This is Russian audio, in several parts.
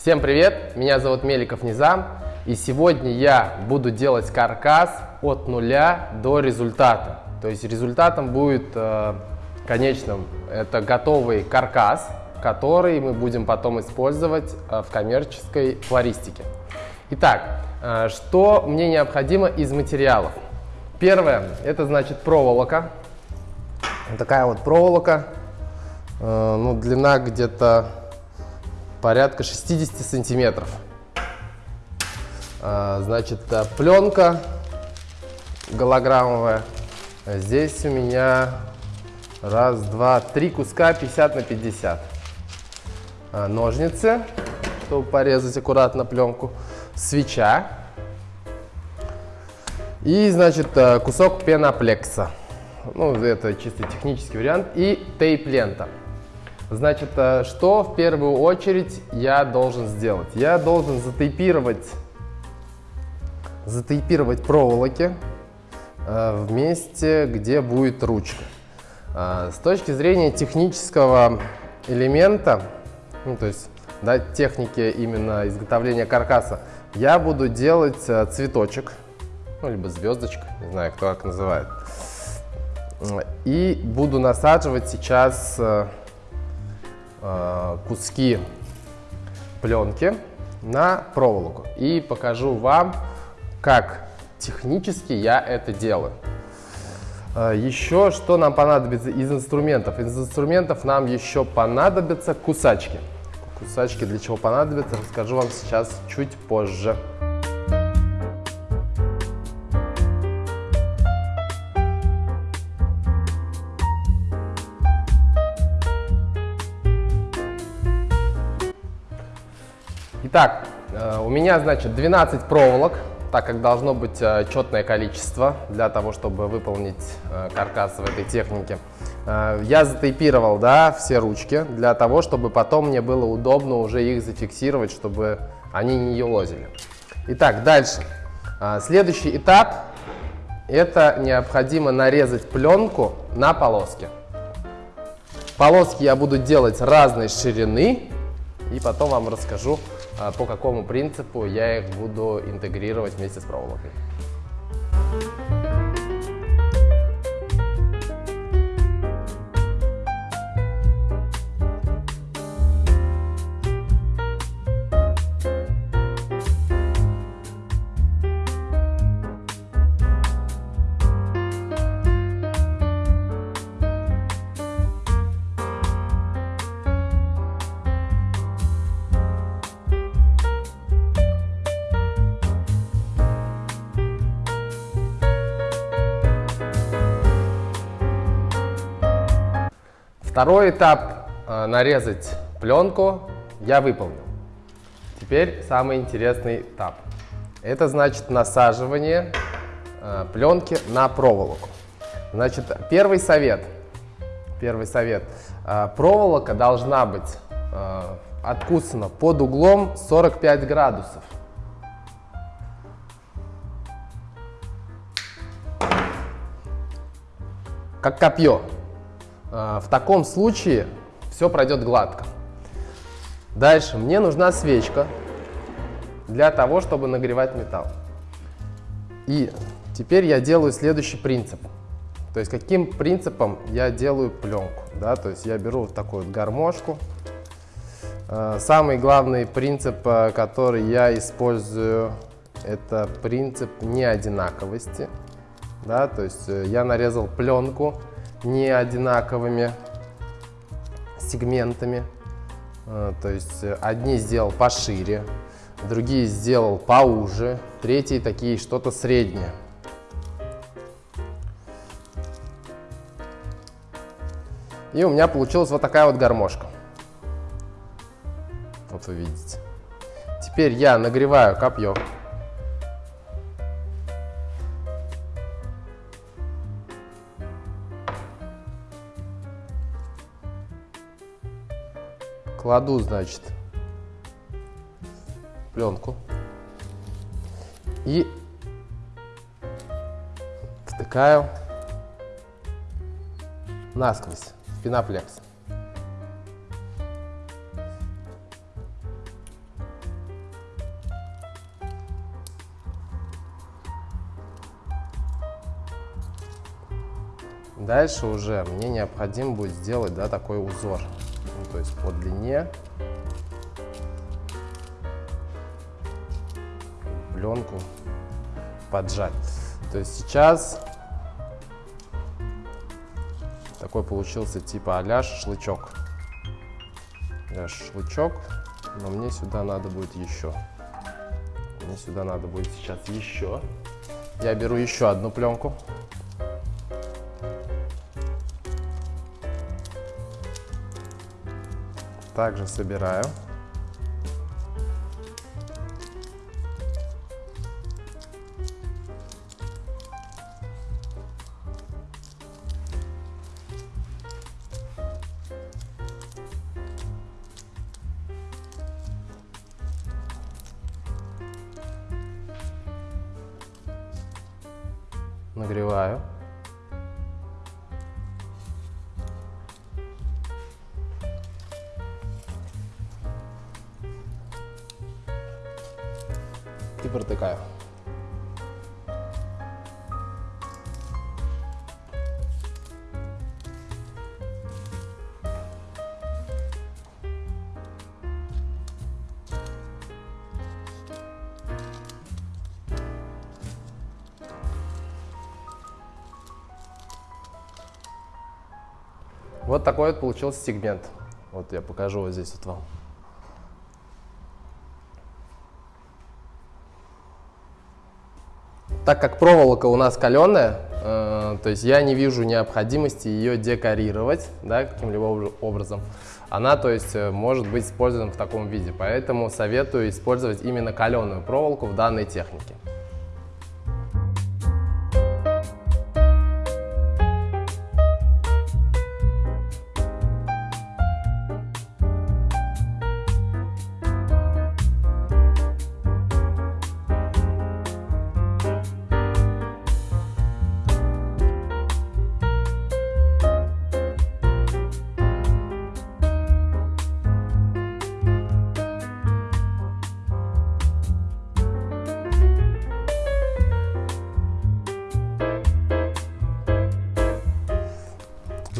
Всем привет, меня зовут Меликов Низам, и сегодня я буду делать каркас от нуля до результата. То есть результатом будет э, конечным это готовый каркас, который мы будем потом использовать э, в коммерческой флористике. Итак, э, что мне необходимо из материалов? Первое, это значит проволока. Вот такая вот проволока, э, ну, длина где-то порядка 60 сантиметров. Э, значит, э, пленка голограммовая. Здесь у меня раз, два, три куска 50 на 50. Ножницы, чтобы порезать аккуратно пленку. Свеча. И, значит, кусок пеноплекса. Ну, это чисто технический вариант. И тейп-лента. Значит, э, что в первую очередь я должен сделать? Я должен затейпировать, затейпировать проволоки э, в месте, где будет ручка. Э, с точки зрения технического элемента, ну, то есть да, техники именно изготовления каркаса, я буду делать цветочек, ну, либо звездочка, не знаю, кто как называет. И буду насаживать сейчас куски пленки на проволоку. И покажу вам, как технически я это делаю. Э, еще что нам понадобится из инструментов? Из инструментов нам еще понадобятся кусачки. Кусачки для чего понадобятся, расскажу вам сейчас чуть позже. Итак, э, у меня, значит, 12 проволок, так как должно быть э, четное количество для того, чтобы выполнить э, каркас в этой технике. Я затейпировал, да, все ручки для того, чтобы потом мне было удобно уже их зафиксировать, чтобы они не елозили. Итак, дальше. Следующий этап – это необходимо нарезать пленку на полоски. Полоски я буду делать разной ширины, и потом вам расскажу, по какому принципу я их буду интегрировать вместе с проволокой. Второй этап э, нарезать пленку я выполнил. Теперь самый интересный этап. Это значит насаживание э, пленки на проволоку. Значит, первый совет. Первый совет. Э, проволока должна быть э, откусана под углом 45 градусов. Как копье. А, в таком случае все пройдет гладко. Дальше мне нужна свечка для того, чтобы нагревать металл. И теперь я делаю следующий принцип. То есть каким принципом я делаю пленку. Да? То есть я беру вот такую вот гармошку. А, самый главный принцип, а, который я использую, это принцип неодинаковости. Да? То есть э, я нарезал пленку не одинаковыми сегментами. Э, то есть э, одни сделал пошире, другие сделал поуже, третьи такие что-то среднее. И у меня получилась вот такая вот гармошка. Вот вы видите. Теперь я нагреваю копье. кладу, значит, пленку и втыкаю насквозь в пеноплекс. Дальше уже мне необходимо будет сделать да, такой узор. То есть по длине пленку поджать. То есть сейчас такой получился типа а шашлычок. шашлычок, но мне сюда надо будет еще. Мне сюда надо будет сейчас еще. Я беру еще одну пленку. Также собираю. нагреваю. Протыкаю. Вот такой вот получился сегмент. Вот я покажу вот здесь вот вам. Так как проволока у нас каленая, э, то есть я не вижу необходимости ее декорировать да, каким-либо образом. Она, то есть, э, может быть использована в таком виде, поэтому советую использовать именно каленую проволоку в данной технике.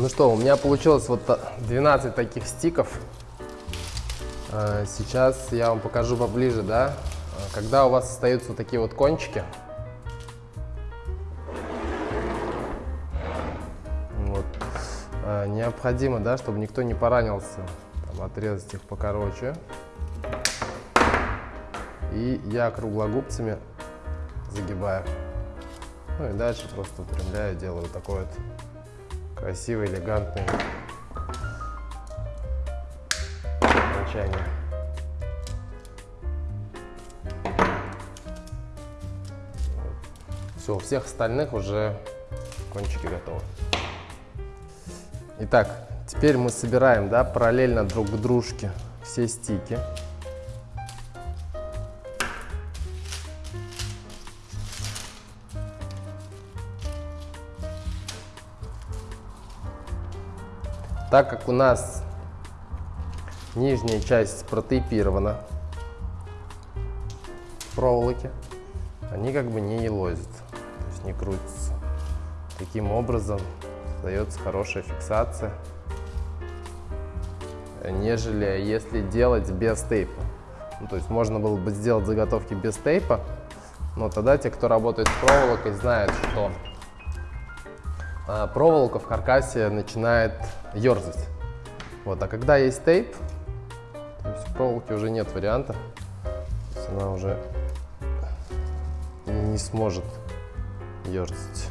Ну что, у меня получилось вот 12 таких стиков. А, сейчас я вам покажу поближе, да. А, когда у вас остаются вот такие вот кончики, вот, а, необходимо, да, чтобы никто не поранился, там, отрезать их покороче. И я круглогубцами загибаю. Ну и дальше просто выпрямляю, делаю такой вот красивый, элегантный окончание. Все, у всех остальных уже кончики готовы. Итак, теперь мы собираем да, параллельно друг к дружке все стики. Так как у нас нижняя часть протейпирована проволоки, они как бы не елозят, то есть не крутятся. Таким образом дается хорошая фиксация, нежели если делать без тейпа. Ну, то есть можно было бы сделать заготовки без тейпа, но тогда те, кто работает с проволокой, знают, что а, проволока в каркасе начинает ерзать. Вот, а когда есть тейп, то есть в проволоке уже нет варианта, она уже не сможет ерзать.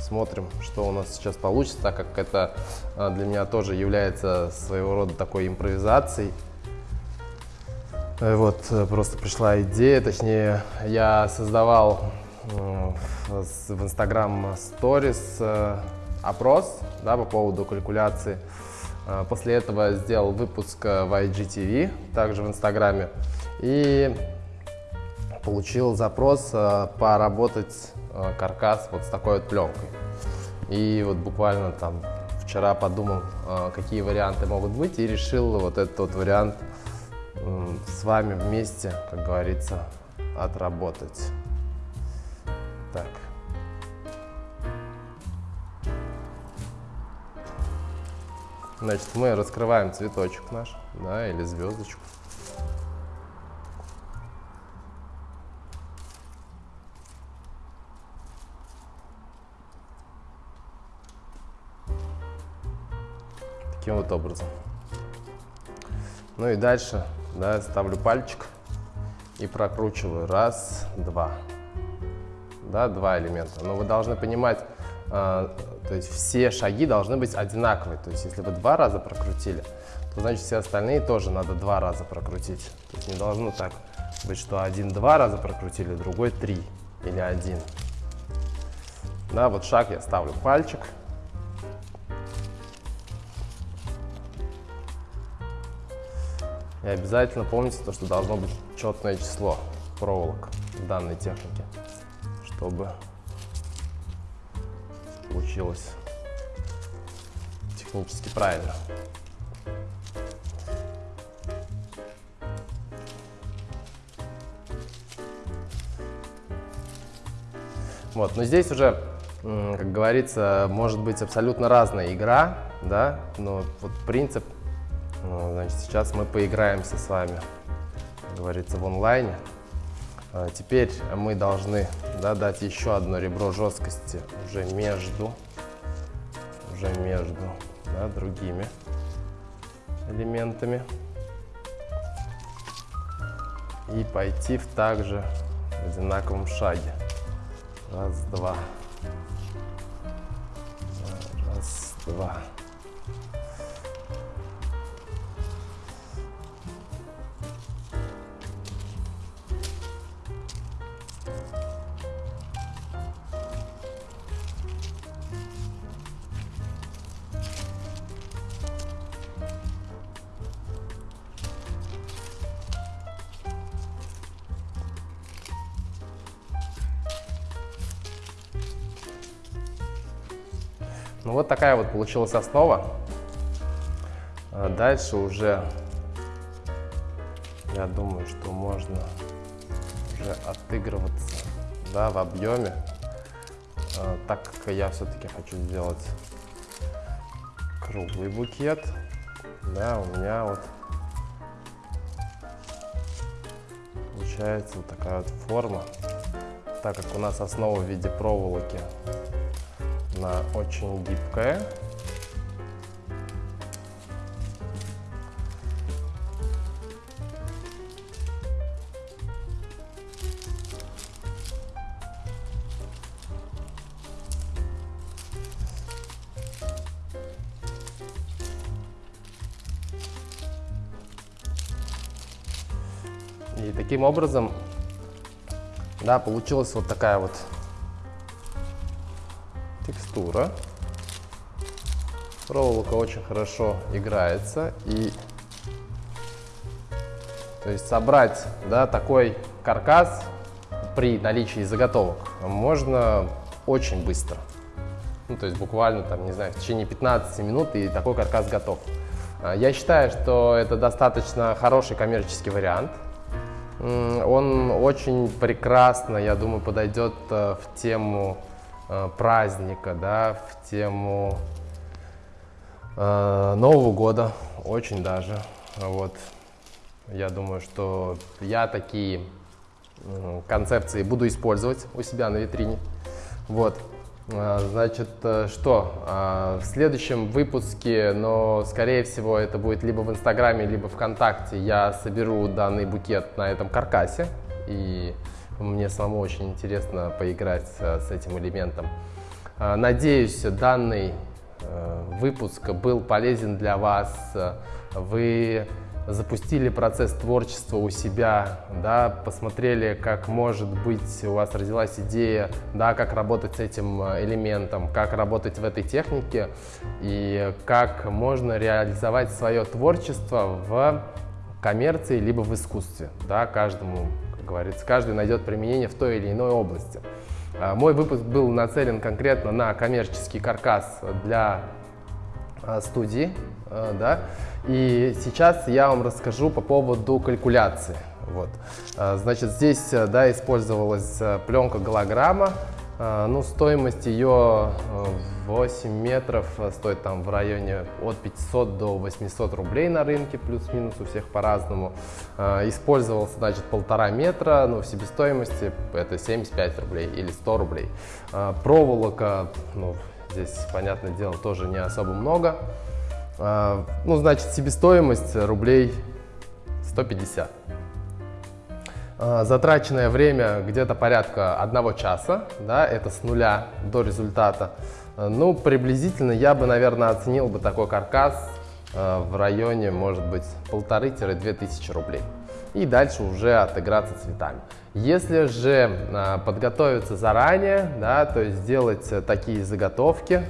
Смотрим, что у нас сейчас получится, так как это а, для меня тоже является своего рода такой импровизацией. Э, вот э, просто пришла идея, точнее, я создавал в Instagram Stories опрос да, по поводу калькуляции. Э, после этого сделал выпуск в IGTV, также в Инстаграме, и получил запрос поработать каркас вот с такой вот пленкой. И вот буквально там вчера подумал, какие варианты могут быть, и решил вот этот вот вариант с вами вместе, как говорится, отработать. Так. Значит, мы раскрываем цветочек наш, да, или звездочку. Таким вот образом. Ну и дальше, да, ставлю пальчик и прокручиваю. Раз, два. Да, два элемента. Но вы должны понимать, э, то есть все шаги должны быть одинаковые. То есть если вы два раза прокрутили, то значит все остальные тоже надо два раза прокрутить. То есть не должно так быть, что один два раза прокрутили, другой три или один. Да, вот шаг я ставлю пальчик. И обязательно помните то, что должно быть четное число проволок в данной технике, чтобы получилось технически правильно. Вот, но здесь уже, как говорится, может быть абсолютно разная игра, да, но вот принцип ну, значит, сейчас мы поиграемся с вами, как говорится, в онлайне. А, теперь мы должны да, дать еще одно ребро жесткости уже между, уже между да, другими элементами. И пойти в также одинаковом шаге. Раз, два. Раз, два. Ну вот такая вот получилась основа. А дальше уже, я думаю, что можно уже отыгрываться да, в объеме, а, так как я все-таки хочу сделать круглый букет. Да, у меня вот получается вот такая вот форма. Так как у нас основа в виде проволоки она очень гибкая. И таким образом, да, получилась вот такая вот текстура. Проволока очень хорошо играется и то есть собрать да, такой каркас при наличии заготовок можно очень быстро. Ну, то есть буквально, там, не знаю, в течение 15 минут и такой каркас готов. А, я считаю, что это достаточно хороший коммерческий вариант. Он очень прекрасно, я думаю, подойдет э, в тему праздника, да, в тему э, Нового года, очень даже. Вот. Я думаю, что я такие э, концепции буду использовать у себя на витрине. Вот. Э, значит, э, что? В следующем выпуске, но скорее всего это будет либо в Инстаграме, либо ВКонтакте, я соберу данный букет на этом каркасе. И мне самому очень интересно поиграть э, с этим элементом. Э, надеюсь, данный э, выпуск был полезен для вас. Вы запустили процесс творчества у себя, да, посмотрели, как может быть у вас родилась идея, да, как работать с этим элементом, как работать в этой технике и как можно реализовать свое творчество в коммерции либо в искусстве. Да, каждому говорится, каждый найдет применение в той или иной области. А, мой выпуск был нацелен конкретно на коммерческий каркас для а, студии, а, да, и сейчас я вам расскажу по поводу калькуляции. Вот. Значит, здесь да, использовалась пленка голограмма, Э, ну, стоимость ее 8 метров стоит там в районе от 500 до 800 рублей на рынке, плюс-минус у всех по-разному. Использовался, значит, полтора метра, но в себестоимости это 75 рублей или 100 рублей. Проволока, ну, здесь, понятное дело, тоже не особо много. Ну, значит, себестоимость рублей 150. А, затраченное время где-то порядка одного часа, да, это с нуля до результата. А, ну, приблизительно я бы, наверное, оценил бы такой каркас а, в районе, может быть, полторы-две тысячи рублей. И дальше уже отыграться цветами. Если же подготовиться заранее, да, то есть сделать такие заготовки,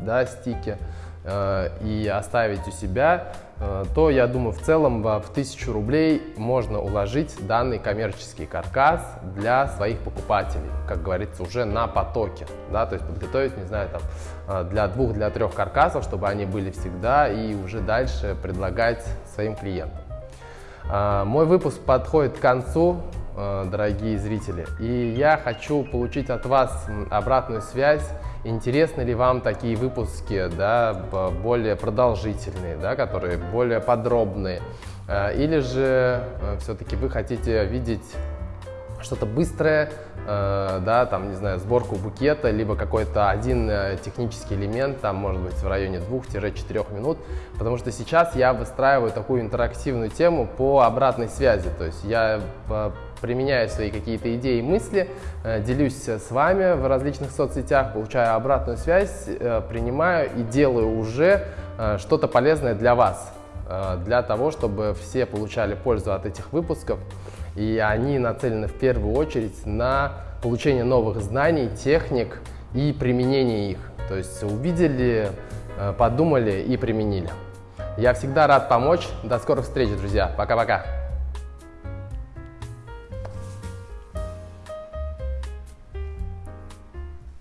да, стики, и оставить у себя, Э, то я думаю в целом в 1000 рублей можно уложить данный коммерческий каркас для своих покупателей, как говорится, уже на потоке, да, то есть подготовить, не знаю, там э, для двух, для трех каркасов, чтобы они были всегда и уже дальше предлагать своим клиентам. Э, мой выпуск подходит к концу, дорогие зрители, и я хочу получить от вас обратную связь. Интересны ли вам такие выпуски, да, более продолжительные, да, которые более подробные? Э, или же э, все-таки вы хотите видеть что-то быстрое, э, да, там, не знаю, сборку букета, либо какой-то один технический элемент, там, может быть, в районе 2-4 минут, потому что сейчас я выстраиваю такую интерактивную тему по обратной связи, то есть я применяю свои какие-то идеи и мысли, э, делюсь с вами в различных соцсетях, получаю обратную связь, э, принимаю и делаю уже э, что-то полезное для вас, для того, чтобы все получали пользу от этих выпусков. И они нацелены в первую очередь на получение новых знаний, техник и применение их. То есть увидели, подумали и применили. Я всегда рад помочь. До скорых встреч, друзья. Пока-пока.